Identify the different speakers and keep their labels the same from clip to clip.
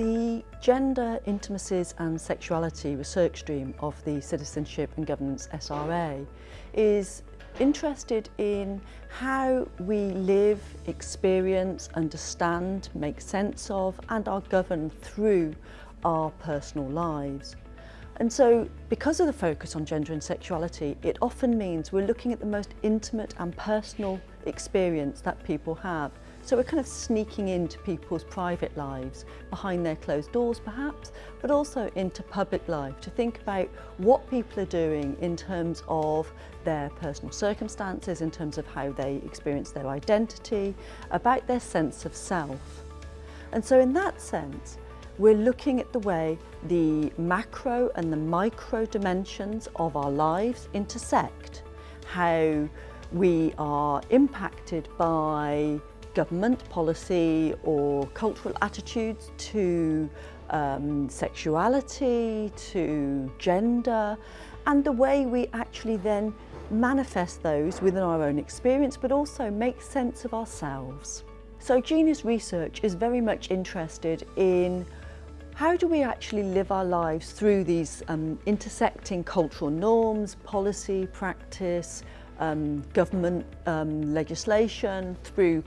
Speaker 1: The Gender, Intimacies and Sexuality research stream of the Citizenship and Governance SRA is interested in how we live, experience, understand, make sense of and are governed through our personal lives. And so because of the focus on gender and sexuality, it often means we're looking at the most intimate and personal experience that people have. So we're kind of sneaking into people's private lives, behind their closed doors perhaps, but also into public life to think about what people are doing in terms of their personal circumstances, in terms of how they experience their identity, about their sense of self. And so in that sense, we're looking at the way the macro and the micro dimensions of our lives intersect, how we are impacted by government policy or cultural attitudes to um, sexuality, to gender, and the way we actually then manifest those within our own experience, but also make sense of ourselves. So Genius Research is very much interested in how do we actually live our lives through these um, intersecting cultural norms, policy, practice, um, government um, legislation, through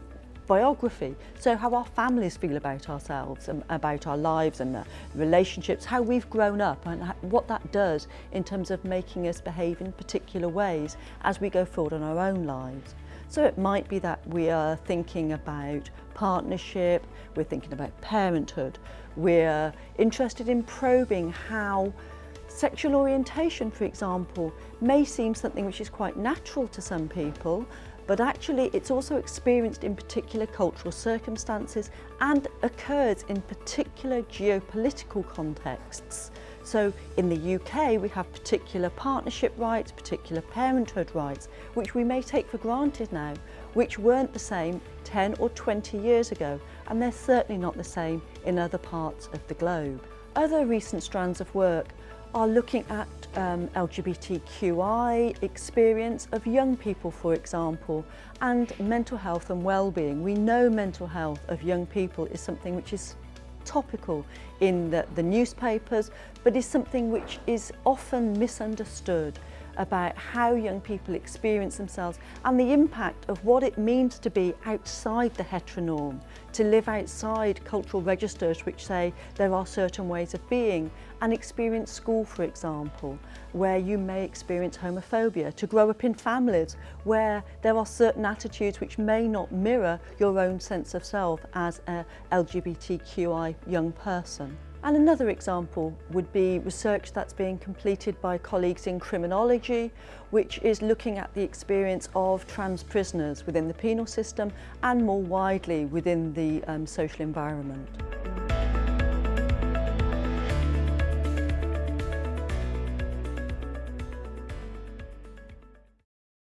Speaker 1: biography. So how our families feel about ourselves and about our lives and the relationships, how we've grown up and what that does in terms of making us behave in particular ways as we go forward in our own lives. So it might be that we are thinking about partnership, we're thinking about parenthood, we're interested in probing how sexual orientation, for example, may seem something which is quite natural to some people, but actually it's also experienced in particular cultural circumstances and occurs in particular geopolitical contexts. So in the UK we have particular partnership rights, particular parenthood rights, which we may take for granted now, which weren't the same 10 or 20 years ago, and they're certainly not the same in other parts of the globe. Other recent strands of work are looking at um, LGBTQI experience of young people, for example, and mental health and well-being. We know mental health of young people is something which is topical in the, the newspapers, but is something which is often misunderstood about how young people experience themselves and the impact of what it means to be outside the heteronorm, to live outside cultural registers which say there are certain ways of being and experience school, for example, where you may experience homophobia, to grow up in families where there are certain attitudes which may not mirror your own sense of self as a LGBTQI young person. And another example would be research that's being completed by colleagues in criminology, which is looking at the experience of trans prisoners within the penal system and more widely within the um, social environment.